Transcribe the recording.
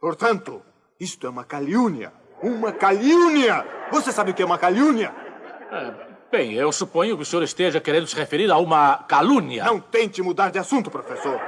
Portanto, isto é uma calúnia. Uma calúnia! Você sabe o que é uma calúnia? É, bem, eu suponho que o senhor esteja querendo se referir a uma calúnia. Não tente mudar de assunto, professor.